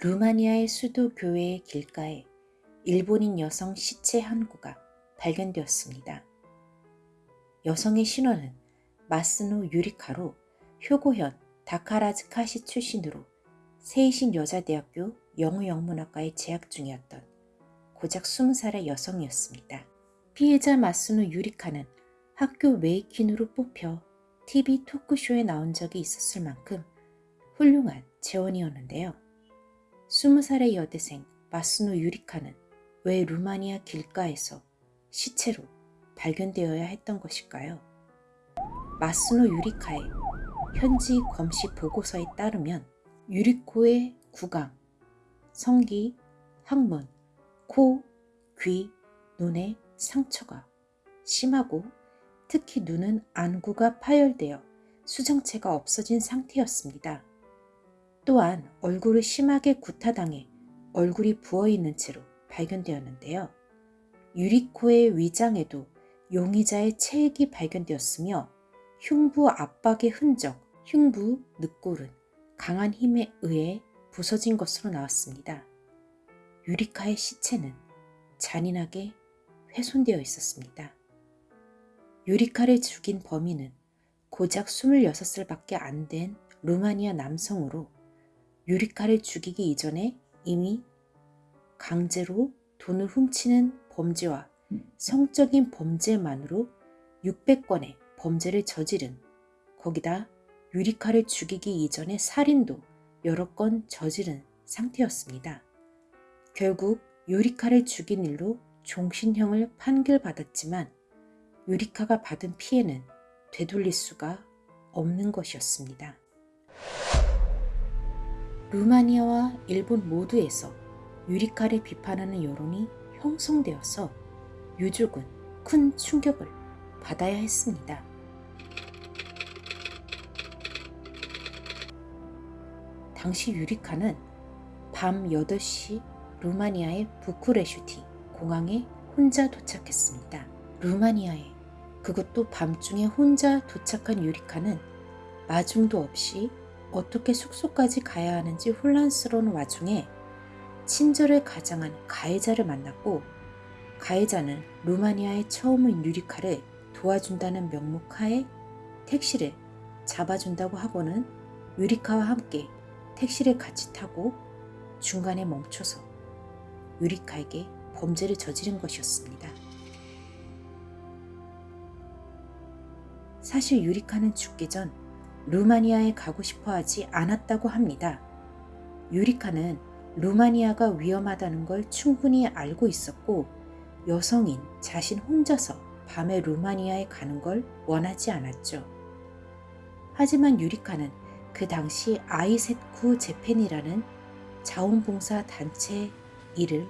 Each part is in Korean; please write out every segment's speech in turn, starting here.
루마니아의 수도 교회의 길가에 일본인 여성 시체 한 구가 발견되었습니다. 여성의 신원은 마스노 유리카로 효고현 다카라즈카시 출신으로 세이신 여자대학교 영어영문학과에 재학 중이었던 고작 20살의 여성이었습니다. 피해자 마스노 유리카는 학교 메이킨으로 뽑혀 TV 토크쇼에 나온 적이 있었을 만큼 훌륭한 재원이었는데요. 20살의 여대생 마스노 유리카는 왜 루마니아 길가에서 시체로 발견되어야 했던 것일까요? 마스노 유리카의 현지 검시 보고서에 따르면 유리코의 구강, 성기, 항문, 코, 귀, 눈에 상처가 심하고 특히 눈은 안구가 파열되어 수정체가 없어진 상태였습니다. 또한 얼굴을 심하게 구타당해 얼굴이 부어있는 채로 발견되었는데요. 유리코의 위장에도 용의자의 체액이 발견되었으며 흉부 압박의 흔적, 흉부 늑골은 강한 힘에 의해 부서진 것으로 나왔습니다. 유리카의 시체는 잔인하게 훼손되어 있었습니다. 유리카를 죽인 범인은 고작 26살밖에 안 된 루마니아 남성으로 유리카를 죽이기 이전에 이미 강제로 돈을 훔치는 범죄와 성적인 범죄만으로 600건의 범죄를 저지른 거기다 유리카를 죽이기 이전에 살인도 여러 건 저지른 상태였습니다. 결국 유리카를 죽인 일로 종신형을 판결받았지만 유리카가 받은 피해는 되돌릴 수가 없는 것이었습니다. 루마니아와 일본 모두에서 유리카를 비판하는 여론이 형성되어서 유족은 큰 충격을 받아야 했습니다. 당시 유리카는 밤 8시 루마니아의 부쿠레슈티 공항에 혼자 도착했습니다. 루마니아에 그것도 밤중에 혼자 도착한 유리카는 마중도 없이 어떻게 숙소까지 가야 하는지 혼란스러운 와중에 친절을 가장한 가해자를 만났고 가해자는 루마니아에 처음 온 유리카를 도와준다는 명목하에 택시를 잡아준다고 하고는 유리카와 함께 택시를 같이 타고 중간에 멈춰서 유리카에게 범죄를 저지른 것이었습니다. 사실 유리카는 죽기 전 루마니아에 가고 싶어 하지 않았다고 합니다. 유리카는 루마니아가 위험하다는 걸 충분히 알고 있었고 여성인 자신 혼자서 밤에 루마니아에 가는 걸 원하지 않았죠. 하지만 유리카는 그 당시 아이셋쿠 재팬이라는 자원봉사 단체 일을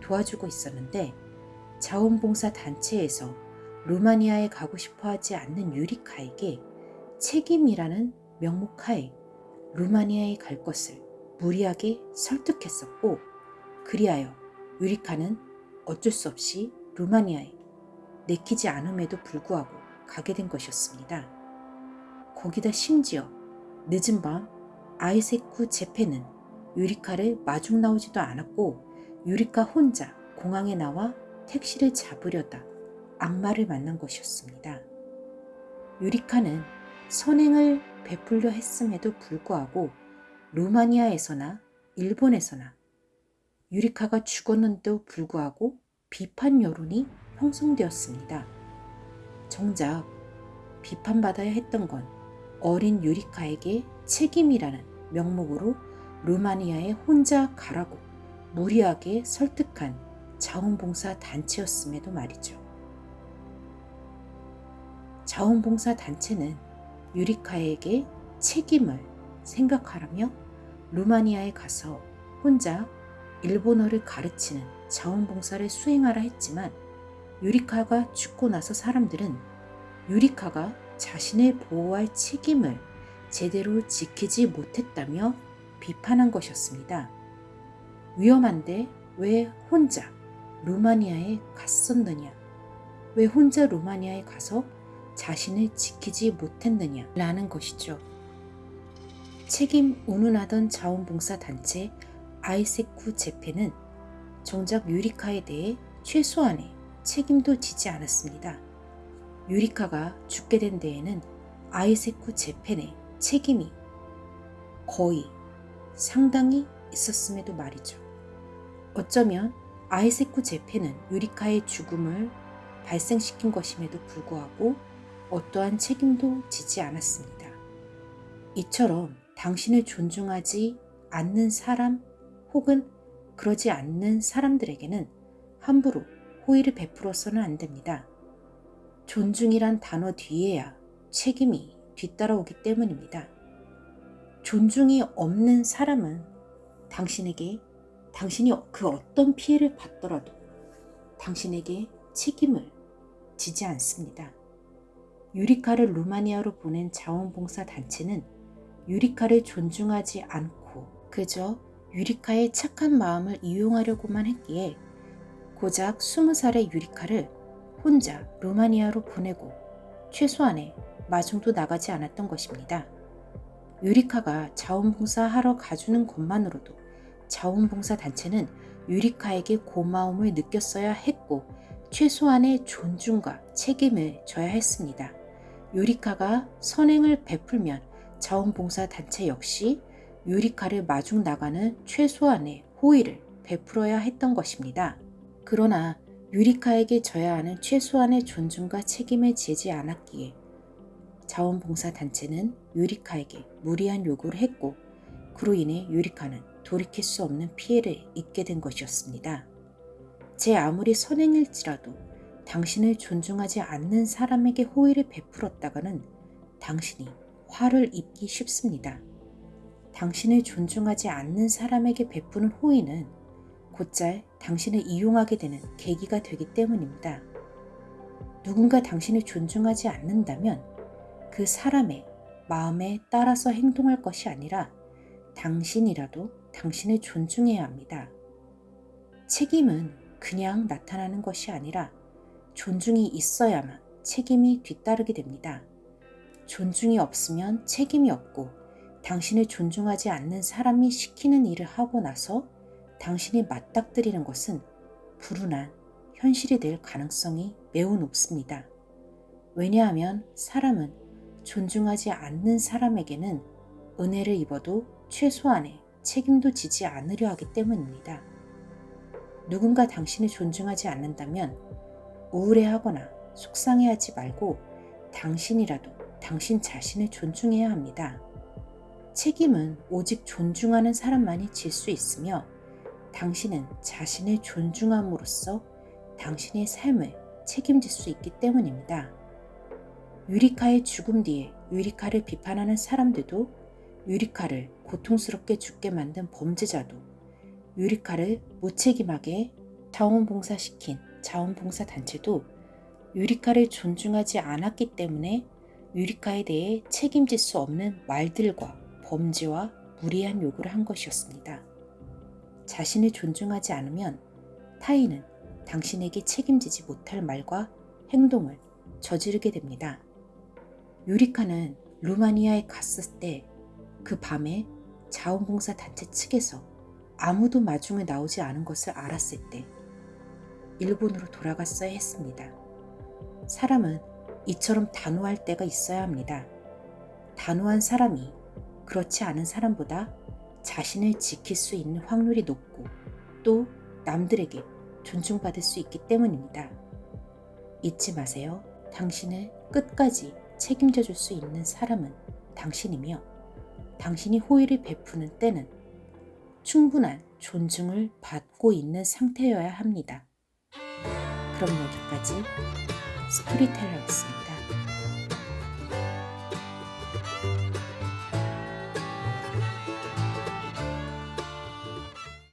도와주고 있었는데 자원봉사 단체에서 루마니아에 가고 싶어 하지 않는 유리카에게 책임이라는 명목하에 루마니아에 갈 것을 무리하게 설득했었고 그리하여 유리카는 어쩔 수 없이 루마니아에 내키지 않음에도 불구하고 가게 된 것이었습니다. 거기다 심지어 늦은 밤 아이세쿠 제페는 유리카를 마중 나오지도 않았고 유리카 혼자 공항에 나와 택시를 잡으려다 악마를 만난 것이었습니다. 유리카는 선행을 베풀려 했음에도 불구하고 루마니아에서나 일본에서나 유리카가 죽었는데도 불구하고 비판 여론이 형성되었습니다. 정작 비판받아야 했던 건 어린 유리카에게 책임이라는 명목으로 루마니아에 혼자 가라고 무리하게 설득한 자원봉사 단체였음에도 말이죠. 자원봉사 단체는 유리카에게 책임을 생각하라며 루마니아에 가서 혼자 일본어를 가르치는 자원봉사를 수행하라 했지만 유리카가 죽고 나서 사람들은 유리카가 자신을 보호할 책임을 제대로 지키지 못했다며 비판한 것이었습니다. 위험한데 왜 혼자 루마니아에 갔었느냐? 왜 혼자 루마니아에 가서 자신을 지키지 못했느냐? 라는 것이죠. 책임 운운하던 자원봉사 단체 아이세쿠 제페는 정작 유리카에 대해 최소한의 책임도 지지 않았습니다. 유리카가 죽게 된 데에는 아이세쿠 제펜의 책임이 거의 상당히 있었음에도 말이죠. 어쩌면 아이세쿠 제페는 유리카의 죽음을 발생시킨 것임에도 불구하고 어떠한 책임도 지지 않았습니다. 이처럼 당신을 존중하지 않는 사람 혹은 그러지 않는 사람들에게는 함부로 호의를 베풀어서는 안 됩니다. 존중이란 단어 뒤에야 책임이 뒤따라오기 때문입니다. 존중이 없는 사람은 당신에게 당신이 그 어떤 피해를 받더라도 당신에게 책임을 지지 않습니다. 유리카를 루마니아로 보낸 자원봉사 단체는 유리카를 존중하지 않고 그저 유리카의 착한 마음을 이용하려고만 했기에 고작 20살의 유리카를 혼자 루마니아로 보내고 최소한의 마중도 나가지 않았던 것입니다. 유리카가 자원봉사 하러 가주는 것만으로도 자원봉사 단체는 유리카에게 고마움을 느꼈어야 했고 최소한의 존중과 책임을 져야 했습니다. 유리카가 선행을 베풀면 자원봉사 단체 역시 유리카를 마중 나가는 최소한의 호의를 베풀어야 했던 것입니다. 그러나 유리카에게 져야 하는 최소한의 존중과 책임을 지지 않았기에 자원봉사 단체는 유리카에게 무리한 요구를 했고 그로 인해 유리카는 돌이킬 수 없는 피해를 입게 된 것이었습니다. 제 아무리 선행일지라도 당신을 존중하지 않는 사람에게 호의를 베풀었다가는 당신이 화를 입기 쉽습니다. 당신을 존중하지 않는 사람에게 베푸는 호의는 곧잘 당신을 이용하게 되는 계기가 되기 때문입니다. 누군가 당신을 존중하지 않는다면 그 사람의 마음에 따라서 행동할 것이 아니라 당신이라도 당신을 존중해야 합니다. 책임은 그냥 나타나는 것이 아니라 존중이 있어야만 책임이 뒤따르게 됩니다. 존중이 없으면 책임이 없고 당신을 존중하지 않는 사람이 시키는 일을 하고 나서 당신이 맞닥뜨리는 것은 불운한 현실이 될 가능성이 매우 높습니다. 왜냐하면 사람은 존중하지 않는 사람에게는 은혜를 입어도 최소한의 책임도 지지 않으려 하기 때문입니다. 누군가 당신을 존중하지 않는다면 우울해하거나 속상해하지 말고 당신이라도 당신 자신을 존중해야 합니다. 책임은 오직 존중하는 사람만이 질 수 있으며 당신은 자신을 존중함으로써 당신의 삶을 책임질 수 있기 때문입니다. 유리카의 죽음 뒤에 유리카를 비판하는 사람들도 유리카를 고통스럽게 죽게 만든 범죄자도 유리카를 무책임하게 자원봉사시킨 자원봉사 단체도 유리카를 존중하지 않았기 때문에 유리카에 대해 책임질 수 없는 말들과 범죄와 무리한 요구를 한 것이었습니다. 자신을 존중하지 않으면 타인은 당신에게 책임지지 못할 말과 행동을 저지르게 됩니다. 유리카는 루마니아에 갔을 때 그 밤에 자원봉사 단체 측에서 아무도 마중에 나오지 않은 것을 알았을 때 일본으로 돌아갔어야 했습니다. 사람은 이처럼 단호할 때가 있어야 합니다. 단호한 사람이 그렇지 않은 사람보다 자신을 지킬 수 있는 확률이 높고 또 남들에게 존중받을 수 있기 때문입니다. 잊지 마세요. 당신을 끝까지 책임져 줄 수 있는 사람은 당신이며 당신이 호의를 베푸는 때는 충분한 존중을 받고 있는 상태여야 합니다. 그럼 여기까지 스토리텔러였습니다.